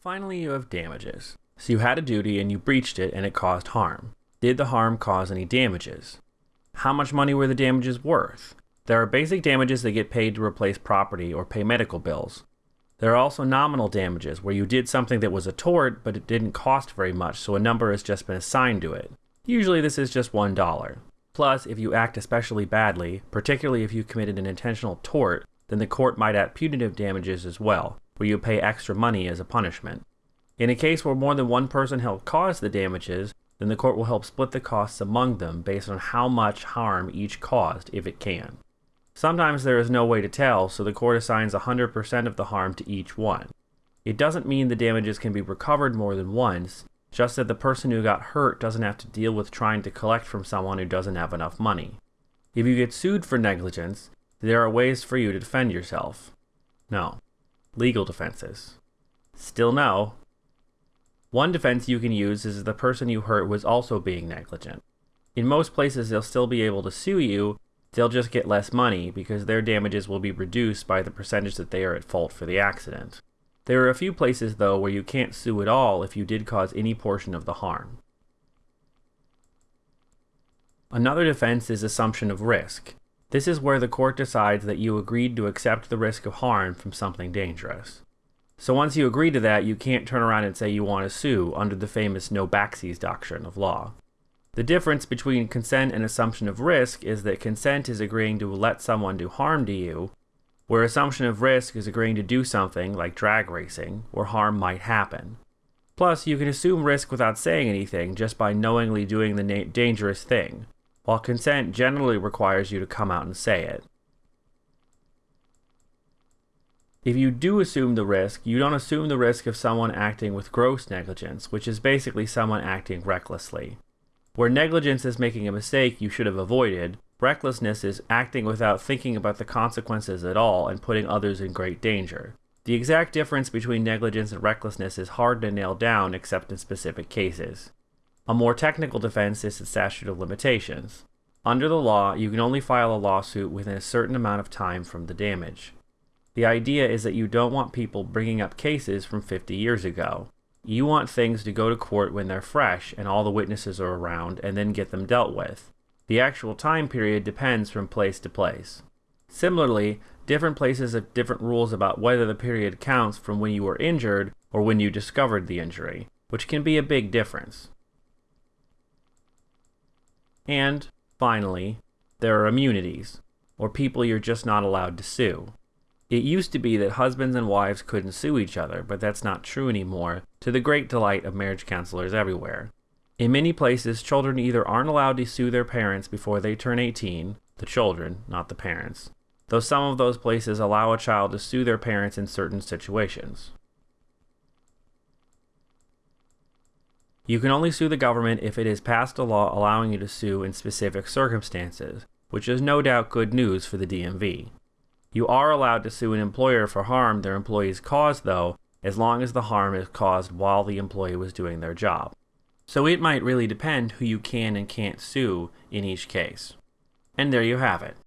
Finally, you have damages. So you had a duty and you breached it and it caused harm. Did the harm cause any damages? How much money were the damages worth? There are basic damages that get paid to replace property or pay medical bills. There are also nominal damages, where you did something that was a tort, but it didn't cost very much, so a number has just been assigned to it. Usually this is just $1. Plus, if you act especially badly, particularly if you committed an intentional tort, then the court might add punitive damages as well, where you pay extra money as a punishment. In a case where more than one person helped cause the damages, then the court will help split the costs among them based on how much harm each caused, if it can. Sometimes there is no way to tell, so the court assigns 100% of the harm to each one. It doesn't mean the damages can be recovered more than once, just that the person who got hurt doesn't have to deal with trying to collect from someone who doesn't have enough money. If you get sued for negligence, there are ways for you to defend yourself. No. Legal defenses. Still no. One defense you can use is the person you hurt was also being negligent. In most places, they'll still be able to sue you, they'll just get less money because their damages will be reduced by the percentage that they are at fault for the accident. There are a few places, though, where you can't sue at all if you did cause any portion of the harm. Another defense is assumption of risk. This is where the court decides that you agreed to accept the risk of harm from something dangerous. So once you agree to that, you can't turn around and say you want to sue under the famous no backsies doctrine of law. The difference between consent and assumption of risk is that consent is agreeing to let someone do harm to you, where assumption of risk is agreeing to do something, like drag racing, where harm might happen. Plus, you can assume risk without saying anything just by knowingly doing the dangerous thing, while consent generally requires you to come out and say it. If you do assume the risk, you don't assume the risk of someone acting with gross negligence, which is basically someone acting recklessly. Where negligence is making a mistake you should have avoided, recklessness is acting without thinking about the consequences at all and putting others in great danger. The exact difference between negligence and recklessness is hard to nail down except in specific cases. A more technical defense is the statute of limitations. Under the law, you can only file a lawsuit within a certain amount of time from the damage. The idea is that you don't want people bringing up cases from 50 years ago. You want things to go to court when they're fresh and all the witnesses are around and then get them dealt with. The actual time period depends from place to place. Similarly, different places have different rules about whether the period counts from when you were injured or when you discovered the injury, which can be a big difference. And, finally, there are immunities, or people you're just not allowed to sue. It used to be that husbands and wives couldn't sue each other, but that's not true anymore, to the great delight of marriage counselors everywhere. In many places, children either aren't allowed to sue their parents before they turn 18, the children, not the parents, though some of those places allow a child to sue their parents in certain situations. You can only sue the government if it has passed a law allowing you to sue in specific circumstances, which is no doubt good news for the DMV. You are allowed to sue an employer for harm their employees caused, though, as long as the harm is caused while the employee was doing their job. So it might really depend who you can and can't sue in each case. And there you have it.